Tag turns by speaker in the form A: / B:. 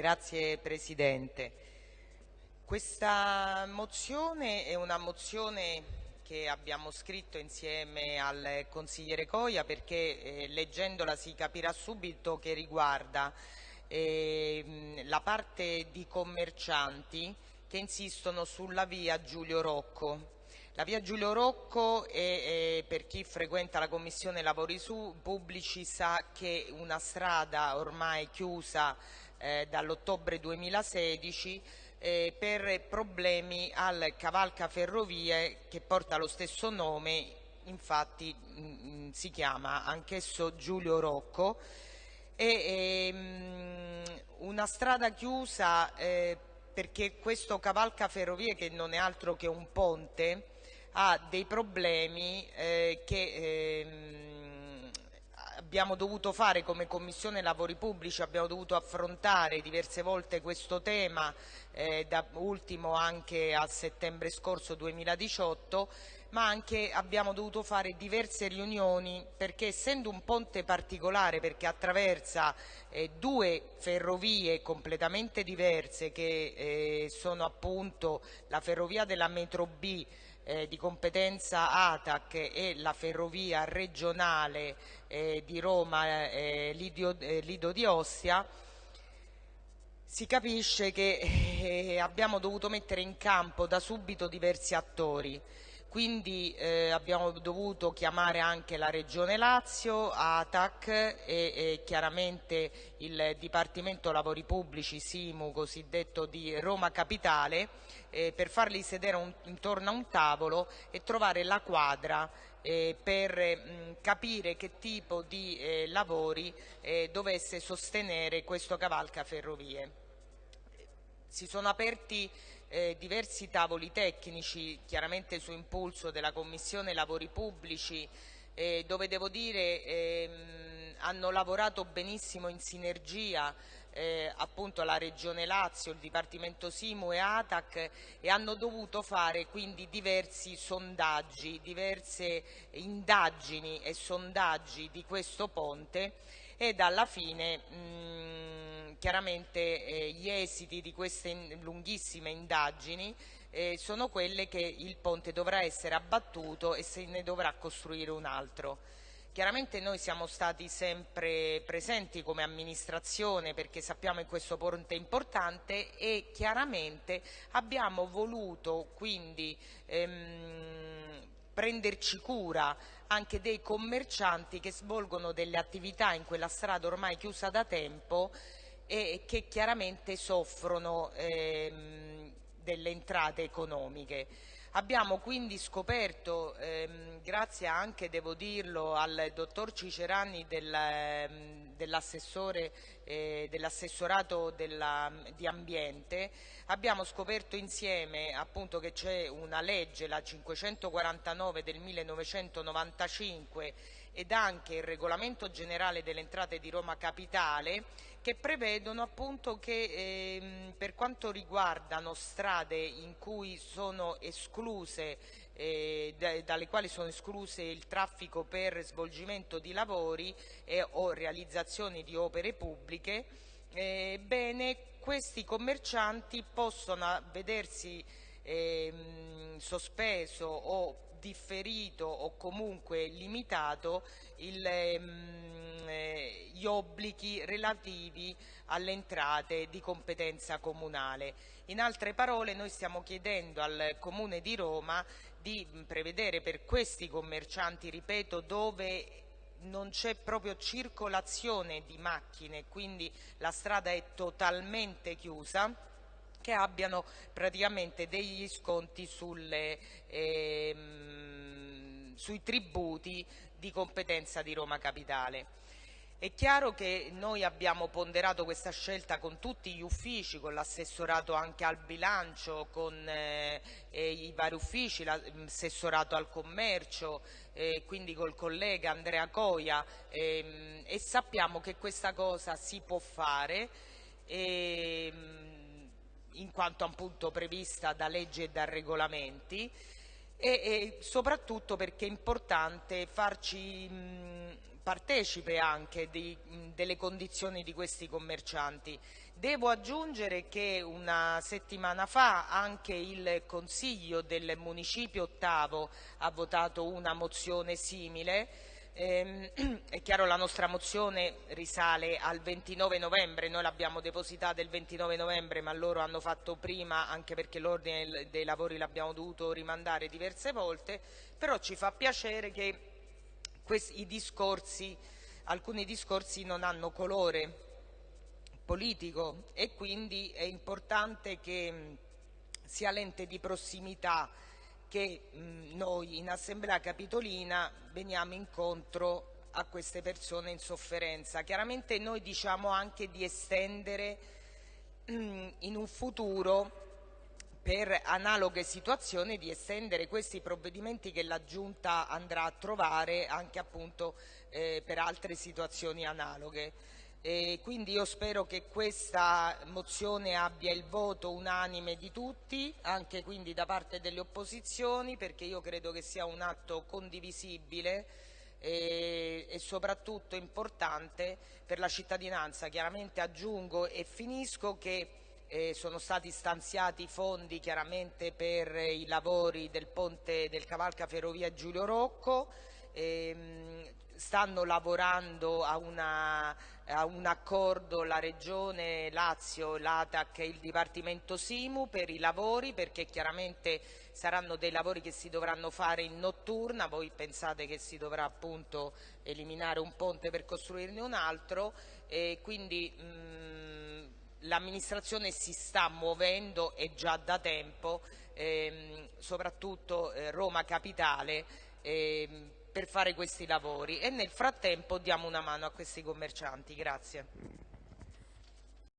A: Grazie Presidente. Questa mozione è una mozione che abbiamo scritto insieme al consigliere Coia perché eh, leggendola si capirà subito che riguarda eh, la parte di commercianti che insistono sulla via Giulio Rocco. La via Giulio Rocco è, è, per chi frequenta la Commissione Lavori Pubblici sa che una strada ormai chiusa eh, dall'ottobre 2016 eh, per problemi al cavalca ferrovie che porta lo stesso nome, infatti mh, mm, mm, si chiama anch'esso Giulio Rocco. È ehm, una strada chiusa eh, perché questo cavalca ferrovie che non è altro che un ponte ha dei problemi eh, che ehm, abbiamo dovuto fare come Commissione Lavori Pubblici, abbiamo dovuto affrontare diverse volte questo tema, eh, da ultimo anche a settembre scorso 2018, ma anche abbiamo dovuto fare diverse riunioni perché essendo un ponte particolare perché attraversa eh, due ferrovie completamente diverse che eh, sono appunto la ferrovia della metro B eh, di competenza ATAC e la ferrovia regionale eh, di Roma eh, Lidio, eh, Lido di Ostia, si capisce che eh, abbiamo dovuto mettere in campo da subito diversi attori quindi eh, abbiamo dovuto chiamare anche la Regione Lazio, ATAC e, e, chiaramente il Dipartimento Lavori Pubblici, SIMU, cosiddetto di Roma Capitale, eh, per farli sedere un, intorno a un tavolo e trovare la quadra eh, per mh, capire che tipo di eh, lavori eh, dovesse sostenere questo cavalca ferrovie. Si sono aperti eh, diversi tavoli tecnici, chiaramente su impulso della Commissione Lavori Pubblici, eh, dove devo dire ehm, hanno lavorato benissimo in sinergia eh, appunto la Regione Lazio, il Dipartimento Simu e ATAC e hanno dovuto fare quindi diversi sondaggi, diverse indagini e sondaggi di questo ponte ed alla fine mh, chiaramente eh, gli esiti di queste in, lunghissime indagini eh, sono quelle che il ponte dovrà essere abbattuto e se ne dovrà costruire un altro. Chiaramente noi siamo stati sempre presenti come amministrazione perché sappiamo che questo ponte è importante e chiaramente abbiamo voluto quindi ehm, prenderci cura anche dei commercianti che svolgono delle attività in quella strada ormai chiusa da tempo e che chiaramente soffrono ehm, delle entrate economiche. Abbiamo quindi scoperto, ehm, grazie anche, devo dirlo, al dottor Cicerani del, ehm, dell'assessore eh, dell'assessorato di ambiente, abbiamo scoperto insieme appunto che c'è una legge, la 549 del 1995 ed anche il regolamento generale delle entrate di Roma Capitale che prevedono appunto che ehm, per quanto riguardano strade in cui sono escluse eh, dalle quali sono escluse il traffico per svolgimento di lavori e, o realizzazioni di opere pubbliche, eh, bene, questi commercianti possono vedersi eh, sospeso o differito o comunque limitato il, ehm, eh, gli obblighi relativi alle entrate di competenza comunale. In altre parole noi stiamo chiedendo al Comune di Roma di prevedere per questi commercianti, ripeto, dove non c'è proprio circolazione di macchine, quindi la strada è totalmente chiusa, che abbiano praticamente degli sconti sulle, ehm, sui tributi di competenza di Roma Capitale. È chiaro che noi abbiamo ponderato questa scelta con tutti gli uffici, con l'assessorato anche al bilancio, con eh, i vari uffici, l'assessorato al commercio, eh, quindi col collega Andrea Coia ehm, e sappiamo che questa cosa si può fare. Ehm, in quanto appunto prevista da legge e da regolamenti e, e soprattutto perché è importante farci, mh, partecipe anche di, delle condizioni di questi commercianti. Devo aggiungere che una settimana fa anche il Consiglio del Municipio Ottavo ha votato una mozione simile eh, è chiaro la nostra mozione risale al 29 novembre, noi l'abbiamo depositata il 29 novembre ma loro hanno fatto prima anche perché l'ordine dei lavori l'abbiamo dovuto rimandare diverse volte, però ci fa piacere che questi, discorsi, alcuni discorsi non hanno colore politico e quindi è importante che sia l'ente di prossimità che mh, noi in Assemblea Capitolina veniamo incontro a queste persone in sofferenza. Chiaramente noi diciamo anche di estendere mh, in un futuro per analoghe situazioni di estendere questi provvedimenti che la Giunta andrà a trovare anche appunto eh, per altre situazioni analoghe. E quindi io spero che questa mozione abbia il voto unanime di tutti, anche quindi da parte delle opposizioni, perché io credo che sia un atto condivisibile e, e soprattutto importante per la cittadinanza. Chiaramente aggiungo e finisco che eh, sono stati stanziati fondi chiaramente per i lavori del ponte del Cavalca Ferrovia Giulio Rocco, ehm, stanno lavorando a, una, a, un accordo la Regione Lazio, l'ATAC e il Dipartimento Simu per i lavori perché chiaramente saranno dei lavori che si dovranno fare in notturna, voi pensate che si dovrà appunto eliminare un ponte per costruirne un altro. E quindi l'amministrazione si sta muovendo e già da tempo, ehm, soprattutto eh, Roma Capitale, ehm, per fare questi lavori e nel frattempo diamo una mano a questi commercianti.